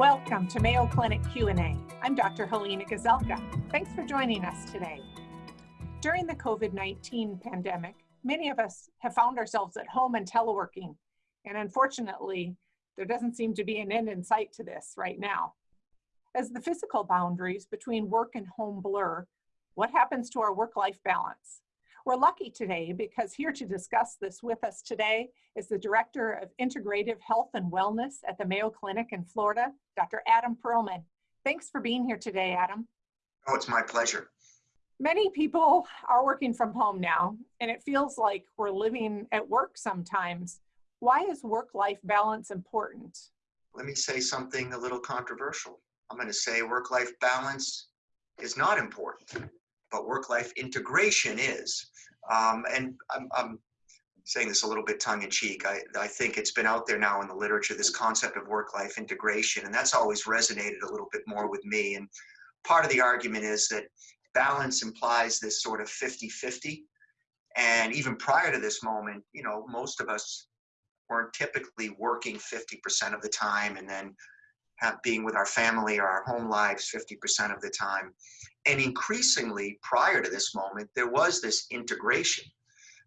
Welcome to Mayo Clinic Q&A. I'm Dr. Halena Gazelka. Thanks for joining us today. During the COVID-19 pandemic, many of us have found ourselves at home and teleworking. And unfortunately, there doesn't seem to be an end in sight to this right now. As the physical boundaries between work and home blur, what happens to our work-life balance? We're lucky today because here to discuss this with us today is the Director of Integrative Health and Wellness at the Mayo Clinic in Florida, Dr. Adam Perlman. Thanks for being here today, Adam. Oh, it's my pleasure. Many people are working from home now, and it feels like we're living at work sometimes. Why is work-life balance important? Let me say something a little controversial. I'm going to say work-life balance is not important but work-life integration is. Um, and I'm, I'm, saying this a little bit tongue-in-cheek. I, I think it's been out there now in the literature, this concept of work-life integration, and that's always resonated a little bit more with me. And part of the argument is that balance implies this sort of 50-50. And even prior to this moment, you know, most of us weren't typically working 50% of the time and then have, being with our family or our home lives 50% of the time. And increasingly, prior to this moment, there was this integration,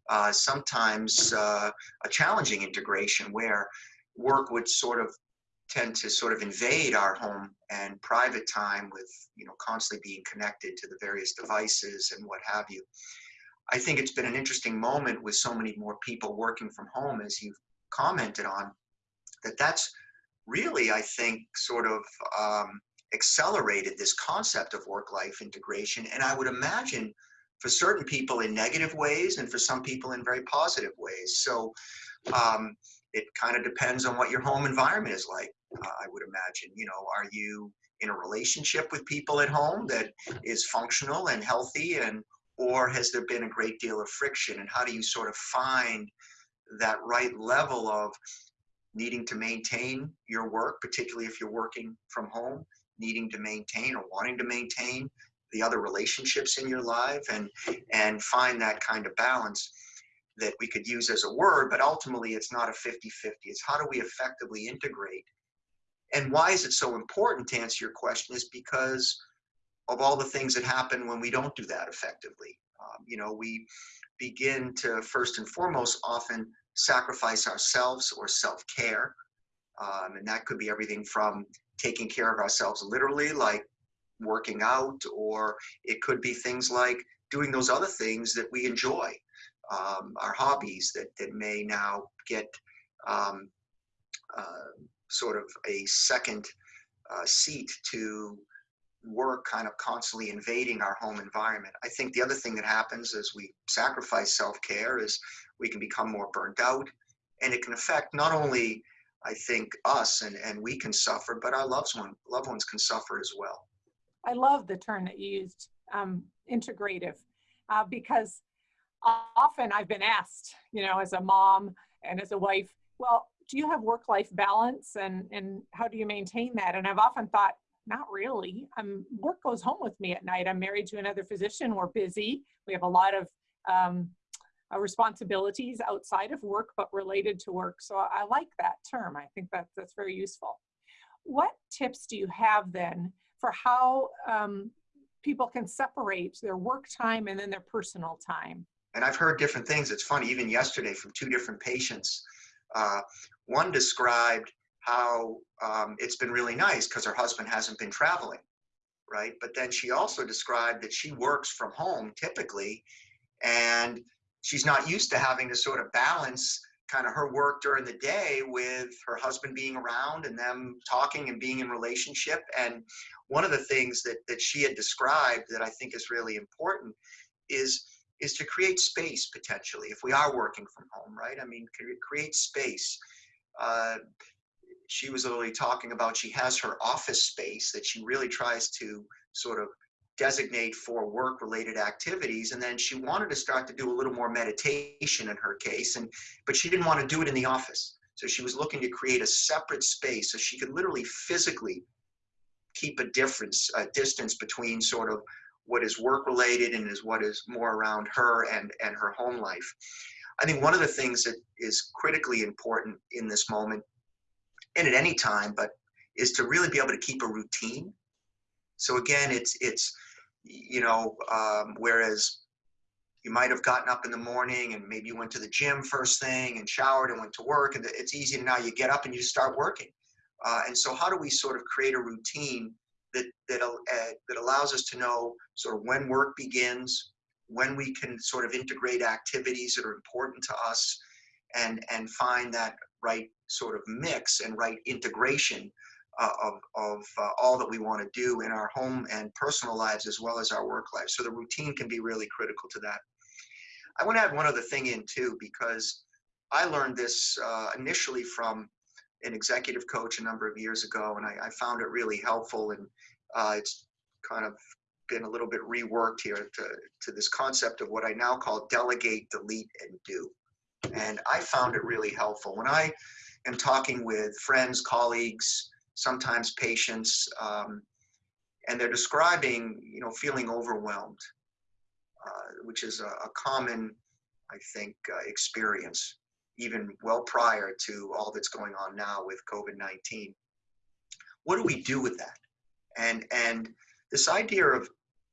uh, sometimes uh, a challenging integration where work would sort of tend to sort of invade our home and private time with, you know, constantly being connected to the various devices and what have you. I think it's been an interesting moment with so many more people working from home, as you've commented on, that that's really, I think, sort of um, accelerated this concept of work-life integration. And I would imagine for certain people in negative ways and for some people in very positive ways. So um, it kind of depends on what your home environment is like, uh, I would imagine. You know, are you in a relationship with people at home that is functional and healthy and or has there been a great deal of friction and how do you sort of find that right level of needing to maintain your work, particularly if you're working from home, needing to maintain or wanting to maintain the other relationships in your life and and find that kind of balance that we could use as a word but ultimately it's not a 50-50 it's how do we effectively integrate? And why is it so important to answer your question is because of all the things that happen when we don't do that effectively. Um, you know we begin to first and foremost often sacrifice ourselves or self-care. Um, and that could be everything from taking care of ourselves literally, like working out, or it could be things like doing those other things that we enjoy, um, our hobbies that, that may now get um, uh, sort of a second uh, seat to work kind of constantly invading our home environment. I think the other thing that happens as we sacrifice self-care is we can become more burnt out and it can affect not only I think us and, and we can suffer, but our loved, one, loved ones can suffer as well. I love the term that you used, um, integrative, uh, because often I've been asked, you know, as a mom and as a wife, well, do you have work-life balance and, and how do you maintain that? And I've often thought, not really. Um, work goes home with me at night. I'm married to another physician. We're busy. We have a lot of um, uh, responsibilities outside of work but related to work. So I like that term. I think that that's very useful. What tips do you have then for how um, people can separate their work time and then their personal time? And I've heard different things. It's funny, even yesterday from two different patients. Uh, one described how um, it's been really nice because her husband hasn't been traveling, right? But then she also described that she works from home typically, and she's not used to having to sort of balance kind of her work during the day with her husband being around and them talking and being in relationship. And one of the things that that she had described that i think is really important is is to create space potentially if we are working from home right? I mean create space. Uh, she was literally talking about she has her office space that she really tries to sort of designate for work related activities and then she wanted to start to do a little more meditation in her case and but she didn't want to do it in the office so she was looking to create a separate space so she could literally physically keep a difference a distance between sort of what is work related and is what is more around her and and her home life i think one of the things that is critically important in this moment and at any time but is to really be able to keep a routine. So again, it's it's you know um, whereas you might have gotten up in the morning and maybe you went to the gym first thing and showered and went to work and it's easy now you get up and you start working. Uh, and so how do we sort of create a routine that that uh, that allows us to know sort of when work begins, when we can sort of integrate activities that are important to us, and and find that right sort of mix and right integration uh, of of uh, all that we want to do in our home and personal lives as well as our work lives. So the routine can be really critical to that. I want to add one other thing in too because I learned this uh, initially from an executive coach a number of years ago, and I, I found it really helpful. And uh, it's kind of been a little bit reworked here to, to this concept of what I now call delegate, delete, and do. And I found it really helpful. When I am talking with friends, colleagues, sometimes patients, um, and they're describing, you know, feeling overwhelmed, uh, which is a, a, common, I think, uh, experience even well prior to all that's going on now with COVID-19. What do we do with that? And, and this idea of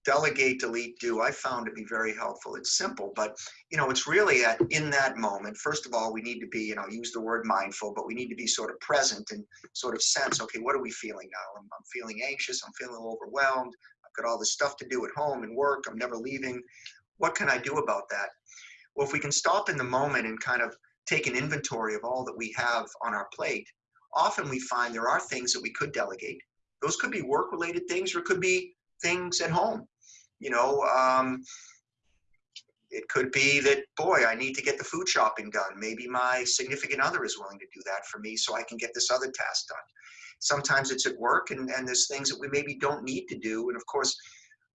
delegate, delete, do, I found to be very helpful. It's simple, but you know, it's really at in that moment. First of all, we need to be, you know, use the word mindful, but we need to be sort of present and sort of sense, okay, what are we feeling now? I'm, I'm feeling anxious. I'm feeling overwhelmed. I've got all this stuff to do at home and work. I'm never leaving. What can I do about that? Well, if we can stop in the moment and kind of take an inventory of all that we have on our plate, often we find there are things that we could delegate. Those could be work related things or it could be things at home. You know, um, it could be that, boy, I need to get the food shopping done. Maybe my significant other is willing to do that for me so I can get this other task done. Sometimes it's at work and, and there's things that we maybe don't need to do. And of course,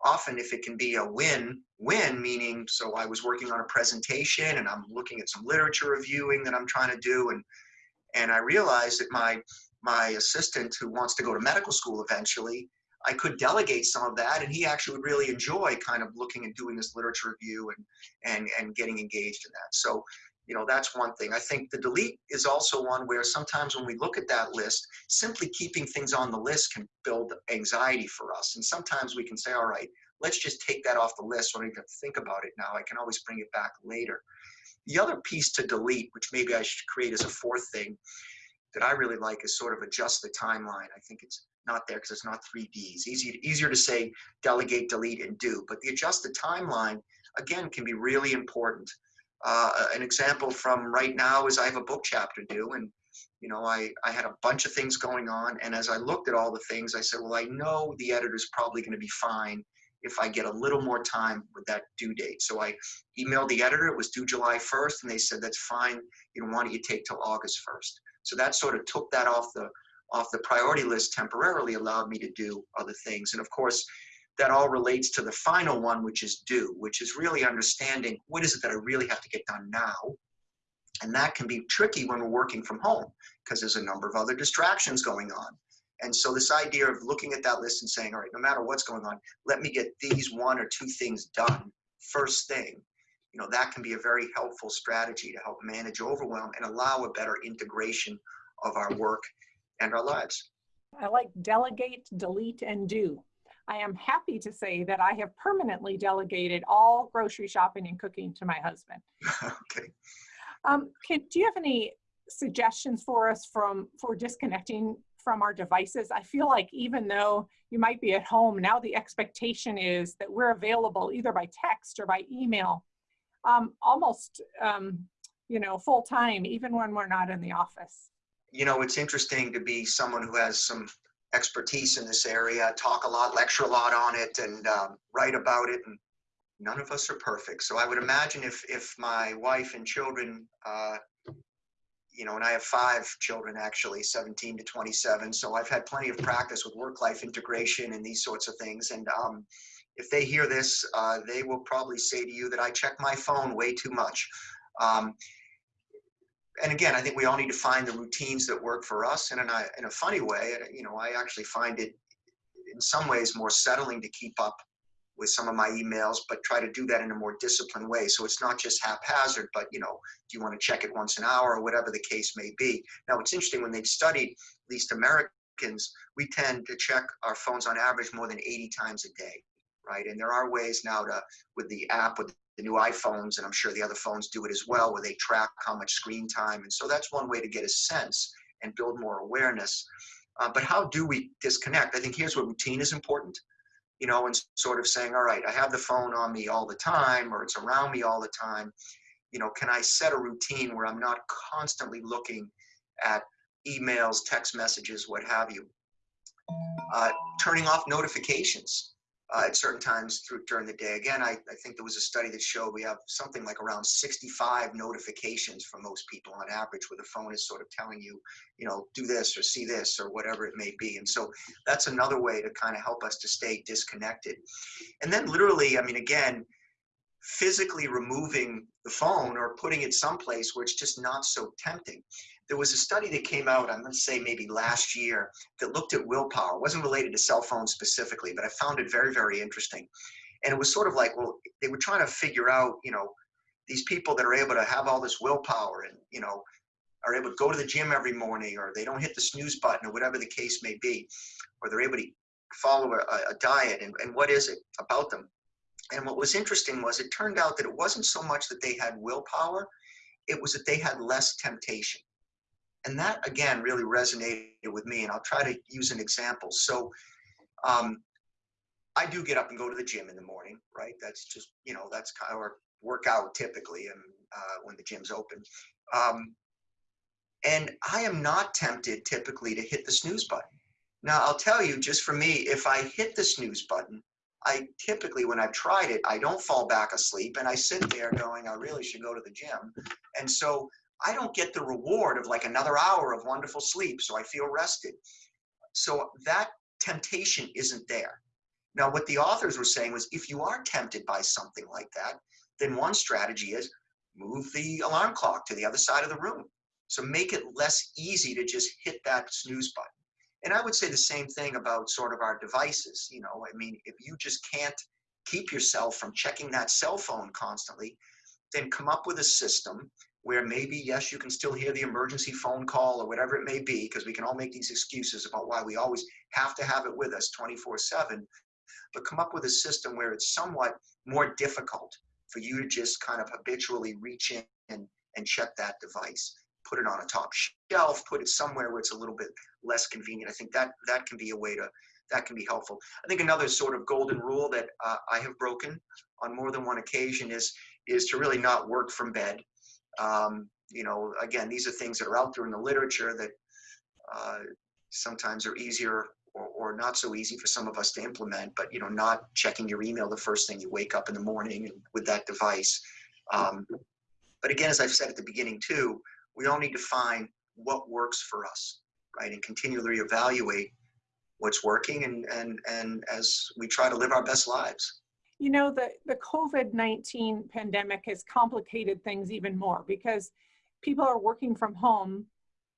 often if it can be a win, win meaning, so I was working on a presentation and I'm looking at some literature reviewing that I'm trying to do. And, and I realized that my, my assistant who wants to go to medical school eventually, I could delegate some of that and he actually would really enjoy kind of looking and doing this literature review and, and, and getting engaged in that. So you know, that's one thing. I think the delete is also one where sometimes when we look at that list, simply keeping things on the list can build anxiety for us. And sometimes we can say, all right, let's just take that off the list so I don't even think about it now. I can always bring it back later. The other piece to delete, which maybe I should create as a fourth thing that I really like is sort of adjust the timeline. I think it's not there because it's not three Ds. Easy, easier to say delegate, delete, and do. But the adjusted timeline, again, can be really important uh, an example from right now is I have a book chapter due and you know, I, I had a bunch of things going on. And as I looked at all the things, I said, well, I know the editor's probably going to be fine if I get a little more time with that due date. So I emailed the editor, it was due July 1st, and they said, that's fine. You know, why don't you take till August 1st? So that sort of took that off the, off the priority list temporarily, allowed me to do other things. And of course, that all relates to the final one, which is do, which is really understanding what is it that I really have to get done now. And that can be tricky when we're working from home because there's a number of other distractions going on. And so this idea of looking at that list and saying, all right, no matter what's going on, let me get these one or two things done first thing. You know, that can be a very helpful strategy to help manage overwhelm and allow a better integration of our work and our lives. I like delegate, delete, and do. I am happy to say that I have permanently delegated all grocery shopping and cooking to my husband. okay. Um, can, do you have any suggestions for us from for disconnecting from our devices? I feel like even though you might be at home, now the expectation is that we're available either by text or by email, um, almost um, you know full time, even when we're not in the office. You know, it's interesting to be someone who has some expertise in this area, talk a lot, lecture a lot on it, and um, write about it. And none of us are perfect. So I would imagine if if my wife and children, uh, you know, and I have five children actually, 17 to 27. So I've had plenty of practice with work-life integration and these sorts of things. And um, if they hear this, uh, they will probably say to you that I check my phone way too much. Um, and again, I think we all need to find the routines that work for us. And in a, in a funny way, uh, you know, I actually find it in some ways more settling to keep up with some of my emails, but try to do that in a more disciplined way. So it's not just haphazard, but you know, do you want to check it once an hour or whatever the case may be? Now it's interesting when they've studied, at least Americans, we tend to check our phones on average more than 80 times a day, right? And there are ways now to, with the app, with the new iPhones, and I'm sure the other phones do it as well, where they track how much screen time. And so that's one way to get a sense and build more awareness. Uh, but how do we disconnect? I think here's where routine is important, you know, and sort of saying, all right, I have the phone on me all the time, or it's around me all the time. You know, can I set a routine where I'm not constantly looking at emails, text messages, what have you? Uh, turning off notifications uh, at certain times through during the day. Again, I, I think there was a study that showed we have something like around 65 notifications for most people on average, where the phone is sort of telling you, you know, do this or see this or whatever it may be. And so that's another way to kind of help us to stay disconnected. And then literally, I mean, again, physically removing the phone or putting it someplace where it's just not so tempting there was a study that came out, I'm going to say maybe last year, that looked at willpower. It wasn't related to cell phones specifically, but I found it very, very interesting. And it was sort of like, well, they were trying to figure out, you know, these people that are able to have all this willpower and, you know, are able to go to the gym every morning or they don't hit the snooze button or whatever the case may be, or they're able to follow a, a diet and, and what is it about them? And what was interesting was it turned out that it wasn't so much that they had willpower, it was that they had less temptation. And that again really resonated with me. And I'll try to use an example. So um, I do get up and go to the gym in the morning, right? That's just, you know, that's kind of our workout typically and uh, when the gym's open. Um, and I am not tempted typically to hit the snooze button. Now I'll tell you, just for me, if I hit the snooze button, I typically, when I've tried it, I don't fall back asleep and I sit there going, I really should go to the gym. And so I don't get the reward of like another hour of wonderful sleep, so I feel rested. So that temptation isn't there. Now, what the authors were saying was if you are tempted by something like that, then one strategy is move the alarm clock to the other side of the room. So make it less easy to just hit that snooze button. And I would say the same thing about sort of our devices. You know, I mean, if you just can't keep yourself from checking that cell phone constantly, then come up with a system where maybe, yes, you can still hear the emergency phone call or whatever it may be, because we can all make these excuses about why we always have to have it with us 24 7, but come up with a system where it's somewhat more difficult for you to just kind of habitually reach in and, and check that device. Put it on a top shelf, put it somewhere where it's a little bit less convenient. I think that that can be a way to that can be helpful. I think another sort of golden rule that uh, I have broken on more than one occasion is is to really not work from bed. Um, you know, again, these are things that are out there in the literature that uh, sometimes are easier or, or, not so easy for some of us to implement, but, you know, not checking your email the first thing you wake up in the morning with that device. Um, but again, as I've said at the beginning too, we all need to find what works for us, right? And continually evaluate what's working and, and, and as we try to live our best lives. You know, the, the COVID-19 pandemic has complicated things even more because people are working from home,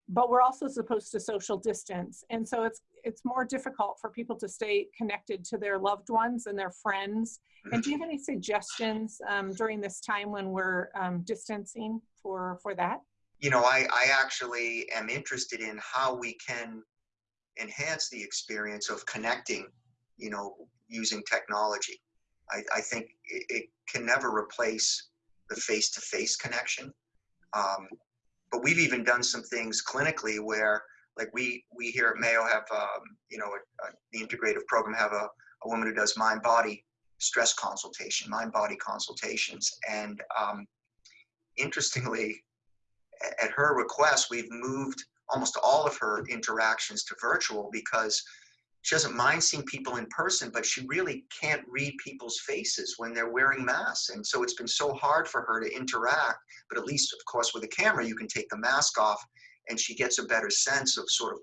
but we're also supposed to social distance. And so it's, it's more difficult for people to stay connected to their loved ones and their friends. And do you have any suggestions um, during this time when we're um, distancing for, for that? You know, I, I actually am interested in how we can enhance the experience of connecting, you know, using technology. I, I think it, it, can never replace the face-to-face connection. Um, but we've even done some things clinically where, like we we here at Mayo have, um, you know, a, a, the integrative program have a, a woman who does mind-body stress consultation, mind-body consultations, and um, interestingly, at her request, we've moved almost all of her interactions to virtual because she doesn't mind seeing people in person, but she really can't read people's faces when they're wearing masks. And so it's been so hard for her to interact. But at least, of course, with a camera, you can take the mask off and she gets a better sense of sort of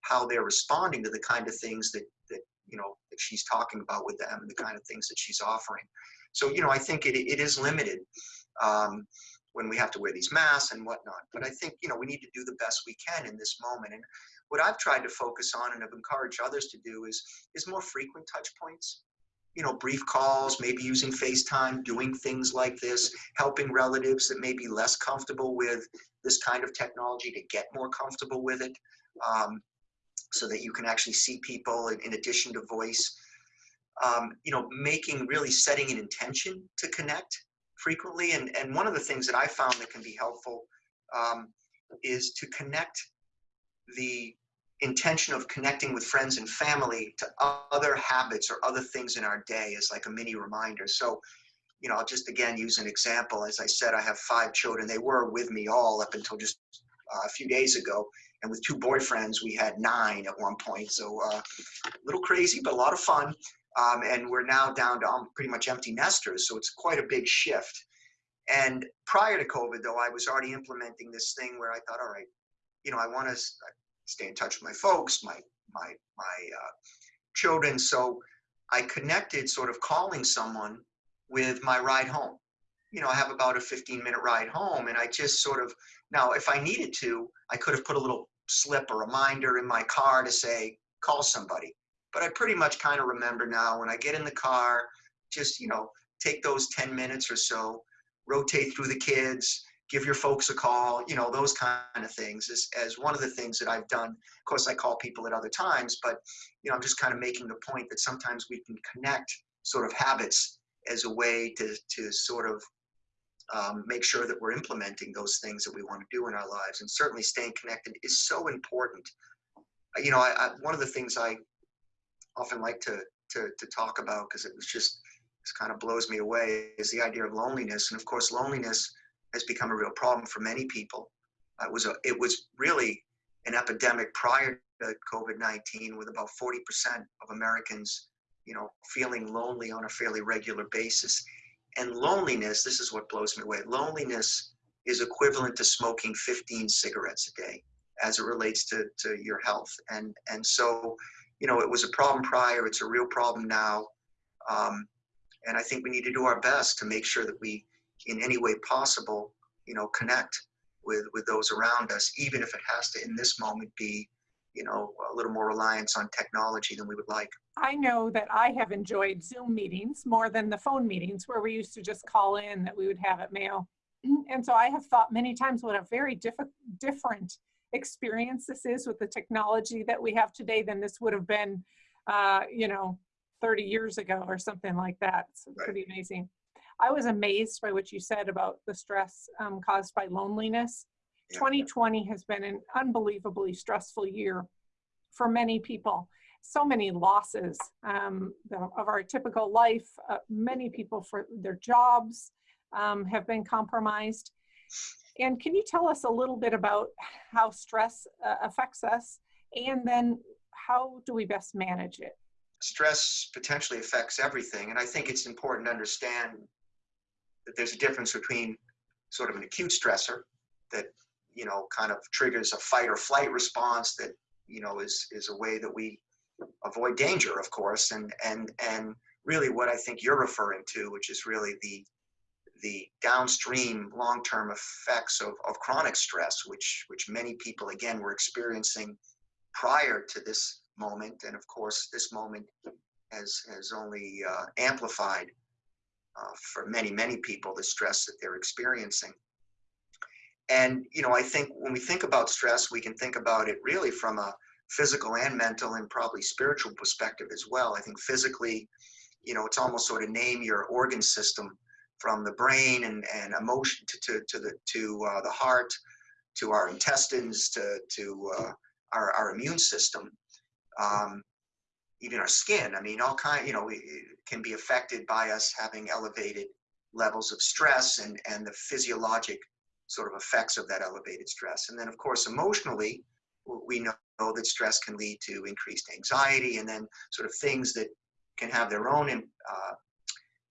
how they're responding to the kind of things that, that you know, that she's talking about with them and the kind of things that she's offering. So, you know, I think it, it is limited. Um, when we have to wear these masks and whatnot. But I think, you know, we need to do the best we can in this moment. And what I've tried to focus on and have encouraged others to do is, is more frequent touch points. You know, brief calls, maybe using FaceTime, doing things like this, helping relatives that may be less comfortable with this kind of technology to get more comfortable with it. Um, so that you can actually see people in, in addition to voice. Um, you know, making really setting an intention to connect frequently. And, and one of the things that I found that can be helpful um, is to connect the intention of connecting with friends and family to other habits or other things in our day is like a mini reminder. So, you know, I'll just again use an example. As I said, I have five children. They were with me all up until just uh, a few days ago. And with two boyfriends, we had nine at one point. So uh, a little crazy, but a lot of fun. Um, and we're now down to pretty much empty nesters. So it's quite a big shift. And prior to COVID, though, I was already implementing this thing where I thought, all right, you know, I want to stay in touch with my folks, my my my uh, children. So I connected, sort of calling someone with my ride home. You know, I have about a 15 minute ride home, and I just sort of now, if I needed to, I could have put a little slip or reminder in my car to say call somebody. But I pretty much kind of remember now when I get in the car, just you know, take those 10 minutes or so, rotate through the kids, give your folks a call, you know, those kind of things is as one of the things that I've done. Of course, I call people at other times, but, you know, I'm just kind of making the point that sometimes we can connect sort of habits as a way to, to sort of um, make sure that we're implementing those things that we want to do in our lives. And certainly staying connected is so important. You know, I, I one of the things I often like to, to, to talk about, because it was just, this kind of blows me away, is the idea of loneliness. And of course, loneliness has become a real problem for many people. Uh, it was a, it was really an epidemic prior to COVID-19 with about 40% of Americans, you know, feeling lonely on a fairly regular basis. And loneliness, this is what blows me away. Loneliness is equivalent to smoking 15 cigarettes a day as it relates to, to your health. And, and so, you know, it was a problem prior, it's a real problem now. Um, and I think we need to do our best to make sure that we in any way possible, you know, connect with with those around us, even if it has to, in this moment, be, you know, a little more reliance on technology than we would like. I know that I have enjoyed Zoom meetings more than the phone meetings where we used to just call in that we would have at Mayo. And so I have thought many times what a very diff different experience this is with the technology that we have today than this would have been, uh, you know, 30 years ago or something like that. It's right. pretty amazing. I was amazed by what you said about the stress um, caused by loneliness. Yeah. 2020 has been an unbelievably stressful year for many people. So many losses um, of our typical life. Uh, many people for their jobs um, have been compromised. And can you tell us a little bit about how stress uh, affects us and then how do we best manage it? Stress potentially affects everything. And I think it's important to understand that there's a difference between sort of an acute stressor that you know kind of triggers a fight or flight response that you know is is a way that we avoid danger of course. And and and really what i think you're referring to which is really the the downstream long-term effects of, of chronic stress which which many people again were experiencing prior to this moment. And of course this moment has has only uh, amplified uh, for many, many people, the stress that they're experiencing. And, you know, I think when we think about stress, we can think about it really from a physical and mental and probably spiritual perspective as well. I think physically, you know, it's almost sort of name your organ system from the brain and, and emotion to, to, to the, to uh, the heart, to our intestines, to, to uh, our, our immune system. Um, even our skin. I mean, all kind, you know, it can be affected by us having elevated levels of stress and, and the physiologic sort of effects of that elevated stress. And then of course, emotionally, we know that stress can lead to increased anxiety and then sort of things that can have their own uh,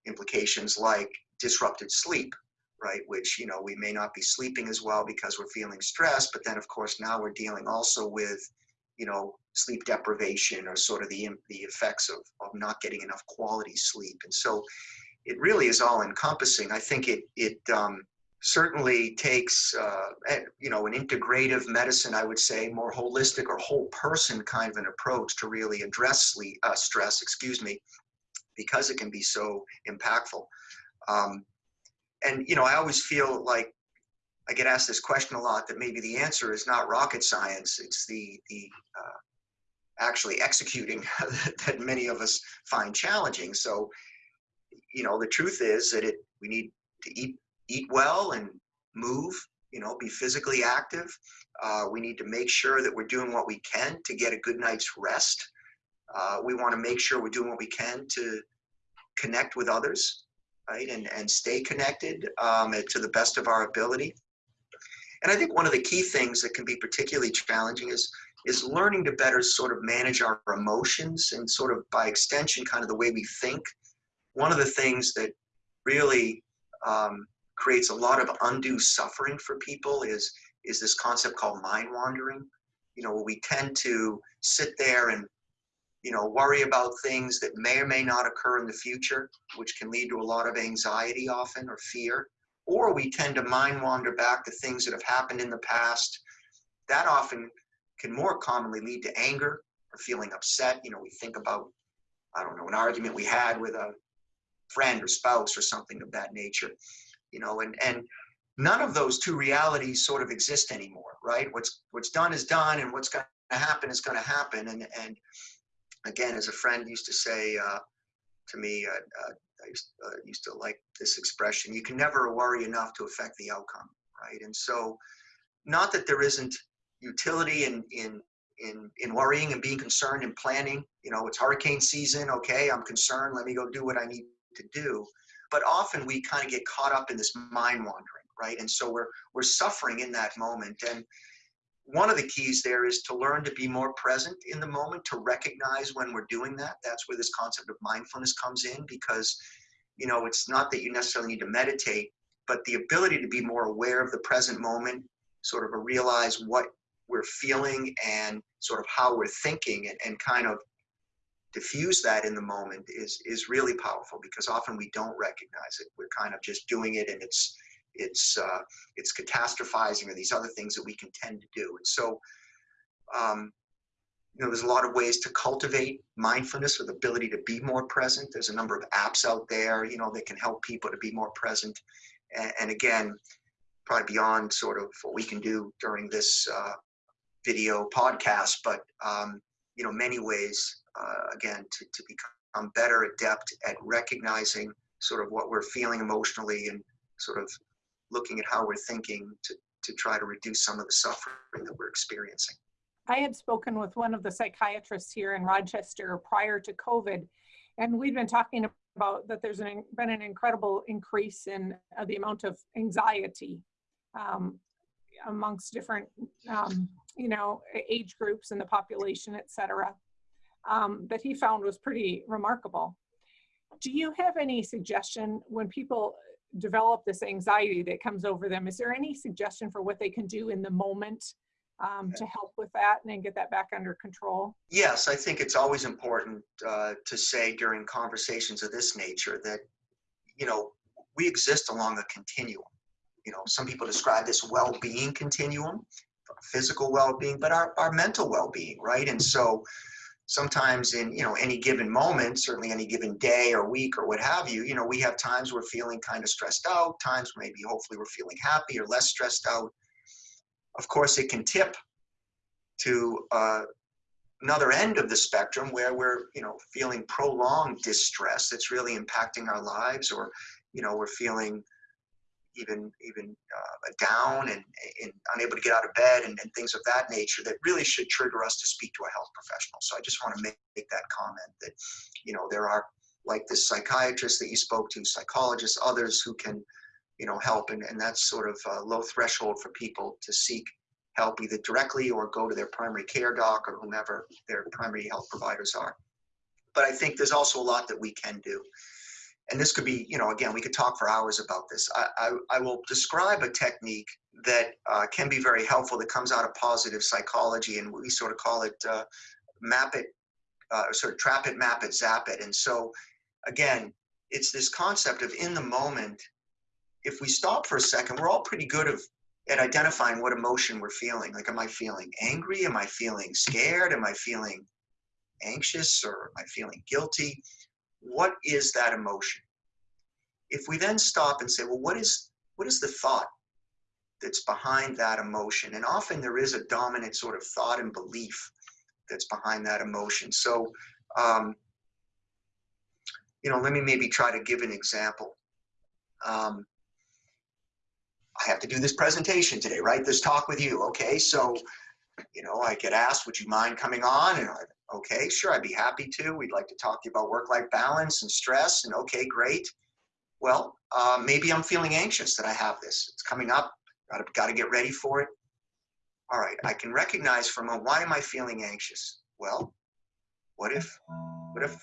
implications like disrupted sleep, right? Which, you know, we may not be sleeping as well because we're feeling stressed, but then of course now we're dealing also with, you know, sleep deprivation or sort of the, the effects of, of not getting enough quality sleep. And so it really is all encompassing. I think it, it um, certainly takes, uh, eh, you know, an integrative medicine, I would say, more holistic or whole person kind of an approach to really address sleep, uh, stress, excuse me, because it can be so impactful. Um, and, you know, I always feel like I get asked this question a lot that maybe the answer is not rocket science. It's the, the uh, actually executing that many of us find challenging. So, you know, the truth is that it we need to eat eat well and move. You know, be physically active. Uh, we need to make sure that we're doing what we can to get a good night's rest. Uh, we want to make sure we're doing what we can to connect with others, right, and and stay connected um, to the best of our ability. And I think one of the key things that can be particularly challenging is is learning to better sort of manage our emotions and sort of by extension, kind of the way we think. One of the things that really um, creates a lot of undue suffering for people is is this concept called mind wandering. You know, we tend to sit there and you know worry about things that may or may not occur in the future, which can lead to a lot of anxiety often or fear. Or we tend to mind wander back to things that have happened in the past. That often can more commonly lead to anger or feeling upset. You know, we think about, I don't know, an argument we had with a friend or spouse or something of that nature, you know, and, and none of those two realities sort of exist anymore, right? What's, what's done is done and what's going to happen is going to happen. And, and again, as a friend used to say uh, to me, uh, uh, I used, uh, used to like this expression, you can never worry enough to affect the outcome, right? And so, not that there isn't utility in in in in worrying and being concerned and planning. You know, it's hurricane season. Okay, I'm concerned. Let me go do what I need to do. But often we kind of get caught up in this mind wandering, right? And so we're we're suffering in that moment. And one of the keys there is to learn to be more present in the moment, to recognize when we're doing that. That's where this concept of mindfulness comes in because, you know, it's not that you necessarily need to meditate, but the ability to be more aware of the present moment, sort of realize what we're feeling and sort of how we're thinking and, and kind of diffuse that in the moment is is really powerful because often we don't recognize it. We're kind of just doing it and it's it's uh, it's catastrophizing or these other things that we can tend to do. And so um, you know there's a lot of ways to cultivate mindfulness or the ability to be more present. There's a number of apps out there you know that can help people to be more present. And, and again probably beyond sort of what we can do during this uh, video podcast, but um, you know, many ways, uh, again, to, to become better adept at recognizing sort of what we're feeling emotionally and sort of looking at how we're thinking to, to try to reduce some of the suffering that we're experiencing. I had spoken with one of the psychiatrists here in Rochester prior to COVID, and we've been talking about that there's an, been an incredible increase in uh, the amount of anxiety um, amongst different um, you know, age groups in the population, et cetera, um, that he found was pretty remarkable. Do you have any suggestion when people develop this anxiety that comes over them? Is there any suggestion for what they can do in the moment um, to help with that and get that back under control? Yes, I think it's always important uh, to say during conversations of this nature that, you know, we exist along a continuum. You know, some people describe this well-being continuum physical well-being, but our, our mental well-being, right? And so sometimes in you know any given moment, certainly any given day or week or what have you, you know, we have times we're feeling kind of stressed out, times maybe hopefully we're feeling happy or less stressed out. Of course, it can tip to uh, another end of the spectrum where we're you know feeling prolonged distress that's really impacting our lives or you know we're feeling even even uh, down and, and, unable to get out of bed and, and, things of that nature that really should trigger us to speak to a health professional. So I just want to make, make that comment that, you know, there are like this psychiatrist that you spoke to, psychologists, others who can, you know, help. And, and that's sort of a low threshold for people to seek help either directly or go to their primary care doc or whomever their primary health providers are. But I think there's also a lot that we can do and this could be, you know, again, we could talk for hours about this. I, I, I will describe a technique that uh, can be very helpful that comes out of positive psychology, and we sort of call it uh, map it, uh, sort of trap it, map it, zap it. And so, again, it's this concept of in the moment. If we stop for a second, we're all pretty good of, at identifying what emotion we're feeling. Like, am I feeling angry? Am I feeling scared? Am I feeling anxious? Or am I feeling guilty? What is that emotion? If we then stop and say, well, what is, what is the thought that's behind that emotion? And often there is a dominant sort of thought and belief that's behind that emotion. So, um, you know, let me maybe try to give an example. Um, I have to do this presentation today, right? This talk with you. Okay, so, you know, I get asked, would you mind coming on? And I, okay, sure, I'd be happy to. We'd like to talk to you about work-life balance and stress. And okay, great. Well, uh, maybe I'm feeling anxious that I have this. It's coming up. Got to, got to get ready for it. All right, I can recognize from a why am I feeling anxious? Well, what if, what if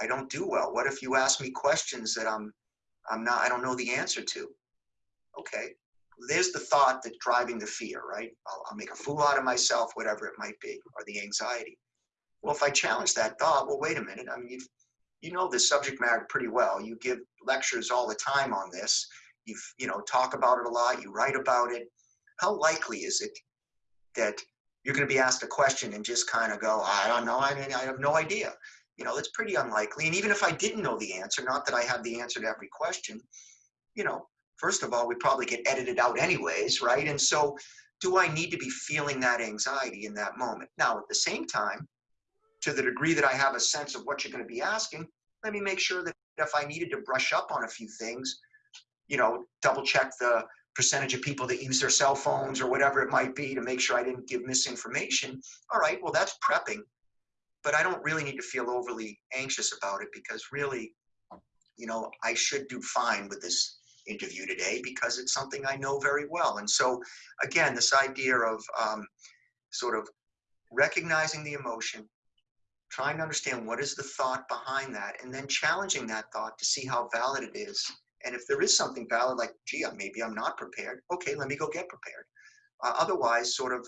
I don't do well? What if you ask me questions that I'm, I'm not, I don't know the answer to? Okay, there's the thought that driving the fear, right? I'll, I'll make a fool out of myself, whatever it might be, or the anxiety. Well, if I challenge that thought, well, wait a minute. I mean, you've, you know the subject matter pretty well. You give lectures all the time on this. You've, you know, talk about it a lot. You write about it. How likely is it that you're going to be asked a question and just kind of go, I don't know. I mean, I have no idea. You know, that's pretty unlikely. And even if I didn't know the answer, not that I have the answer to every question, you know, first of all, we probably get edited out anyways, right? And so do I need to be feeling that anxiety in that moment? Now, at the same time, to the degree that I have a sense of what you're going to be asking, let me make sure that if I needed to brush up on a few things, you know, double check the percentage of people that use their cell phones or whatever it might be to make sure I didn't give misinformation. All right, well, that's prepping, but I don't really need to feel overly anxious about it because really, you know, I should do fine with this interview today because it's something I know very well. And so, again, this idea of um, sort of recognizing the emotion, trying to understand what is the thought behind that, and then challenging that thought to see how valid it is. And if there is something valid, like, gee, maybe I'm not prepared, okay, let me go get prepared. Uh, otherwise, sort of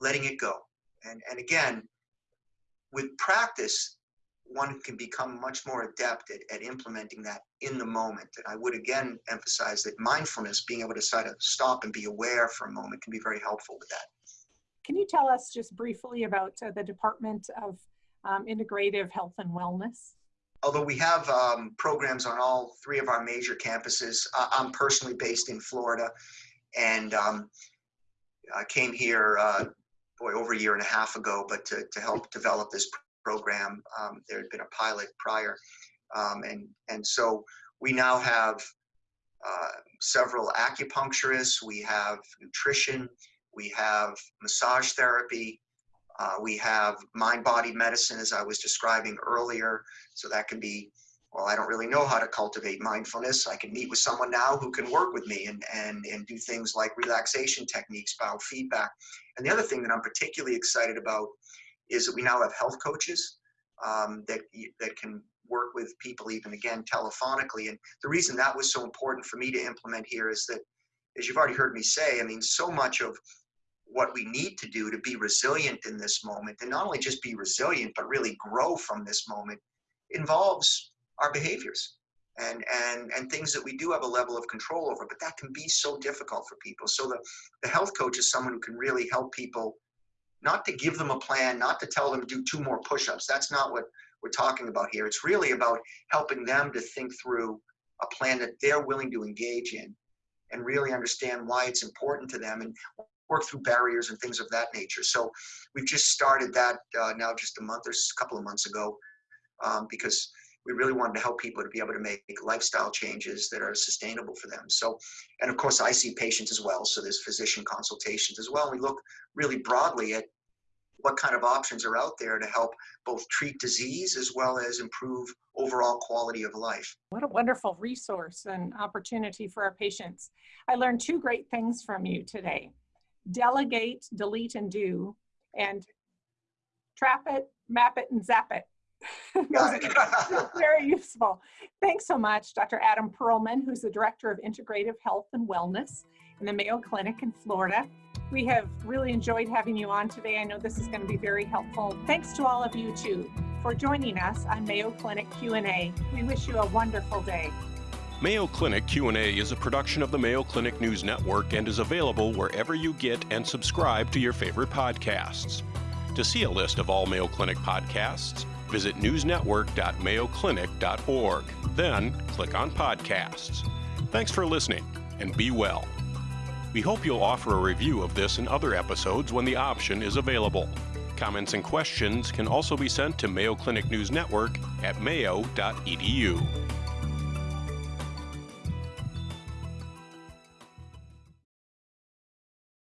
letting it go. And, and again, with practice, one can become much more adept at, at implementing that in the moment. And I would again emphasize that mindfulness, being able to sort of stop and be aware for a moment, can be very helpful with that. Can you tell us just briefly about uh, the Department of um, Integrative Health and Wellness? Although we have um, programs on all three of our major campuses, uh, I'm personally based in Florida and um, I came here, uh, boy, over a year and a half ago, but to, to help develop this program. Um, there had been a pilot prior. Um, and, and so we now have uh, several acupuncturists, we have nutrition, we have massage therapy, uh, we have mind-body medicine, as I was describing earlier. So that can be, well, I don't really know how to cultivate mindfulness. I can meet with someone now who can work with me and, and, and do things like relaxation techniques, biofeedback. And the other thing that I'm particularly excited about is that we now have health coaches um, that that can work with people even again telephonically. And the reason that was so important for me to implement here is that, as you've already heard me say, I mean, so much of what we need to do to be resilient in this moment, and not only just be resilient, but really grow from this moment, involves our behaviors and and and things that we do have a level of control over. But that can be so difficult for people. So the the health coach is someone who can really help people not to give them a plan, not to tell them to do two more push-ups. That's not what we're talking about here. It's really about helping them to think through a plan that they're willing to engage in and really understand why it's important to them and work through barriers and things of that nature. So we've just started that uh, now just a month or a couple of months ago um, because we really wanted to help people to be able to make lifestyle changes that are sustainable for them. So, and of course I see patients as well. So there's physician consultations as well. We look really broadly at what kind of options are out there to help both treat disease as well as improve overall quality of life. What a wonderful resource and opportunity for our patients. I learned two great things from you today. Delegate, delete, and do, and trap it, map it, and zap it. very useful. Thanks so much, Dr. Adam Perlman, who's the Director of Integrative Health and Wellness in the Mayo Clinic in Florida. We have really enjoyed having you on today. I know this is going to be very helpful. Thanks to all of you too for joining us on Mayo Clinic Q&A. We wish you a wonderful day. Mayo Clinic Q&A is a production of the Mayo Clinic News Network and is available wherever you get and subscribe to your favorite podcasts. To see a list of all Mayo Clinic podcasts, visit newsnetwork.mayoclinic.org. Then click on podcasts. Thanks for listening and be well. We hope you'll offer a review of this and other episodes when the option is available. Comments and questions can also be sent to Mayo Clinic News Network at mayo.edu.